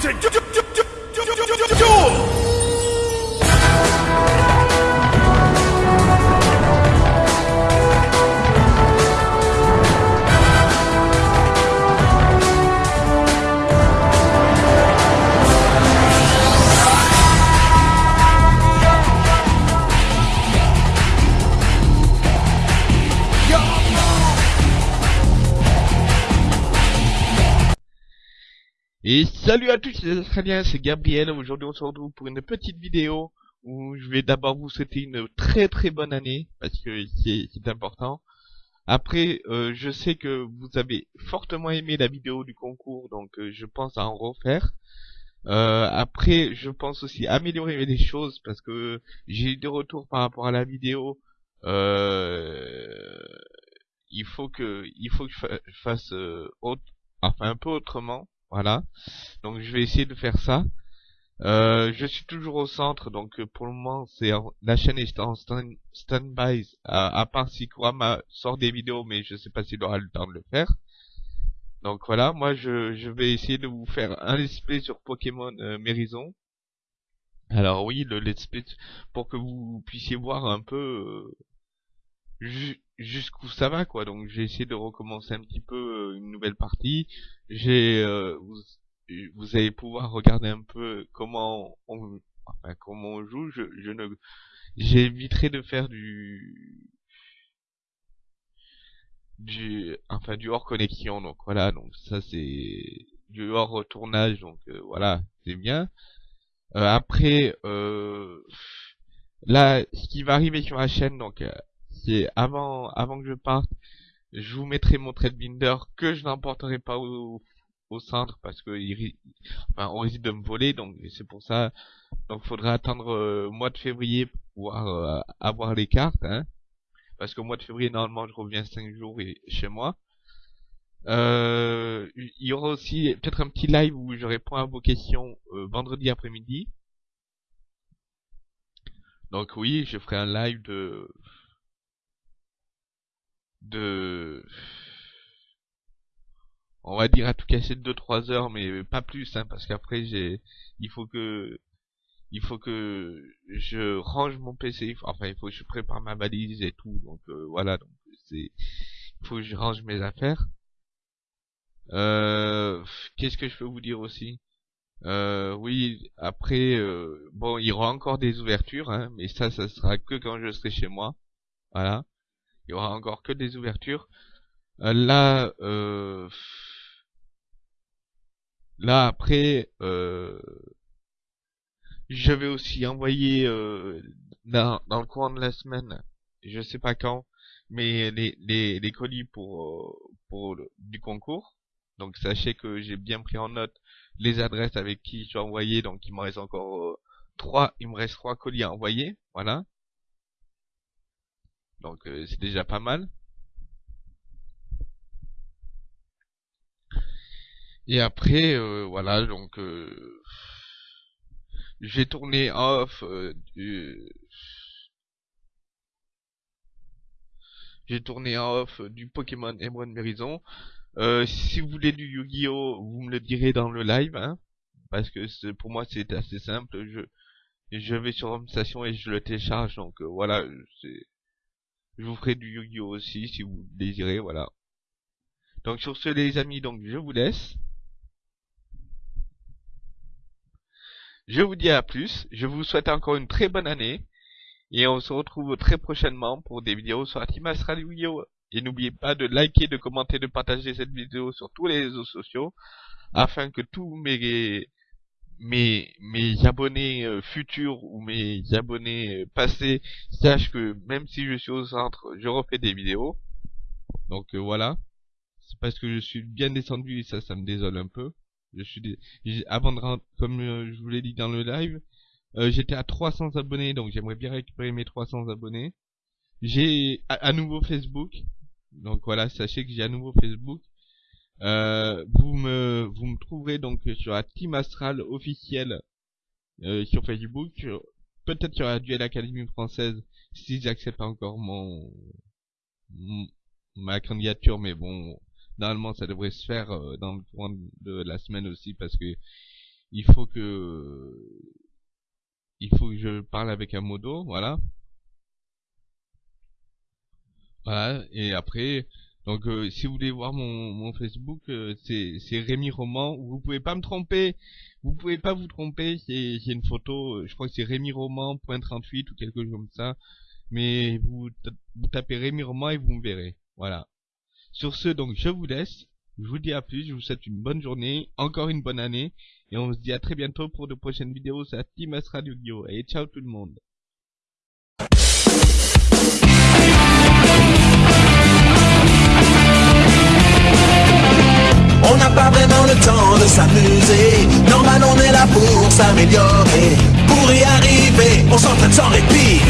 to do. do, do. Et salut à tous les Australiens, c'est Gabriel. Aujourd'hui on se retrouve pour une petite vidéo où je vais d'abord vous souhaiter une très très bonne année parce que c'est important. Après, euh, je sais que vous avez fortement aimé la vidéo du concours, donc euh, je pense à en refaire. Euh, après, je pense aussi améliorer les choses parce que j'ai eu des retours par rapport à la vidéo. il faut que il faut que je fasse autre, enfin un peu autrement voilà. Donc je vais essayer de faire ça. Euh, je suis toujours au centre, donc euh, pour le moment, c'est la chaîne est en stand-by, à, part si Kurama sort des vidéos, mais je sais pas s'il aura le temps de le faire. Donc voilà, moi je, vais essayer de vous faire un let's play sur Pokémon euh, Mérison. Alors oui, le let's play pour que vous puissiez voir un peu euh, jusqu'où ça va quoi. Donc j'ai essayé de recommencer un petit peu euh, une nouvelle partie. J'ai euh, vous, vous, allez pouvoir regarder un peu comment on enfin comment on joue. Je, je ne j'éviterai de faire du du enfin du hors connexion. Donc voilà. Donc ça c'est du hors retournage donc euh, voilà. C'est bien. Après là ce qui va arriver sur la chaîne donc avant avant que je parte, je vous mettrai mon trade binder que je n'emporterai pas au, centre parce que on risque de me voler donc c'est pour ça. Donc faudra attendre euh, mois de février pour pouvoir euh, avoir les cartes hein, parce qu'au mois de février normalement je reviens 5 jours et, chez moi. Euh, il y aura aussi peut-être un petit live où je réponds à vos questions vendredi après-midi. Donc oui je ferai un live de de on va dire à tout casser de 2-3 heures mais pas plus hein, parce qu'après j'ai il faut que il faut que je range mon PC enfin il faut que je prépare ma valise et tout donc euh, voilà donc c'est il faut que je range mes affaires. Euh, qu'est-ce que je peux vous dire aussi? Euh, oui après euh, bon il y aura encore des ouvertures hein, mais ça ça sera que quand je serai chez moi voilà il y aura encore que des ouvertures. Euh, là, euh, là après, euh, je vais aussi envoyer dans, dans le courant de la semaine, je sais pas quand, mais les, les, les colis pour, pour du concours. Donc sachez que j'ai bien pris en note les adresses avec qui je vais envoyer. Donc il me reste encore trois, il me reste trois colis à envoyer. Voilà. Donc euh, c'est déjà pas mal. Et après, euh, voilà, donc euh, j'ai tourné off du... J'ai tourné off du Pokémon Emerald Mérison. si vous voulez du Yu-Gi-Oh, vous me le direz dans le live, hein, parce que pour moi c'est assez simple. Je je vais sur Home Station et je le télécharge, donc voilà, c'est je vous ferai du Yu-Gi-Oh aussi si vous désirez, voilà. Donc sur ce les amis, donc je vous laisse. Je vous dis à plus, je vous souhaite encore une très bonne année. Et on se retrouve très prochainement pour des vidéos sur la Team! Et n'oubliez pas de liker, de commenter, de partager cette vidéo sur tous les réseaux sociaux afin que tous mes mes, mes abonnés euh, futurs ou mes abonnés euh, passés sachent que même si je suis au centre, je refais des vidéos. Donc euh, voilà. C'est parce que je suis bien descendu et ça, ça me désole un peu. Je suis avant de rentrer, comme je vous l'ai dit dans le live, j'étais à 300 abonnés, donc j'aimerais bien récupérer mes 300 abonnés. J'ai à nouveau Facebook, donc voilà, sachez que j'ai à nouveau Facebook. Euh, vous me vous me trouverez donc sur la Team Astral officielle euh, sur Facebook. Peut-être sur la Duel Academy française si j'accepte encore mon, ma candidature, mais bon, normalement ça devrait se faire euh, dans le courant de la semaine aussi parce que il faut que il faut que je parle avec un modo, voilà. Voilà, et après, donc euh, si vous voulez voir mon, mon Facebook, euh, c'est Rémi Roman. Vous pouvez pas me tromper, vous pouvez pas vous tromper. C'est une photo, euh, je crois que c'est Rémi Roman point 38 ou quelque chose comme ça. Mais vous, vous tapez Rémi Roman et vous me verrez. Voilà. Sur ce, donc je vous laisse. Je vous dis à plus. Je vous souhaite une bonne journée, encore une bonne année, et on se dit à très bientôt pour de prochaines vidéos sur Team Radio Guillaume. Et ciao tout le monde. S'amuser. Normal on est là pour s'améliorer. Pour y arriver, on s'entraîne sans répit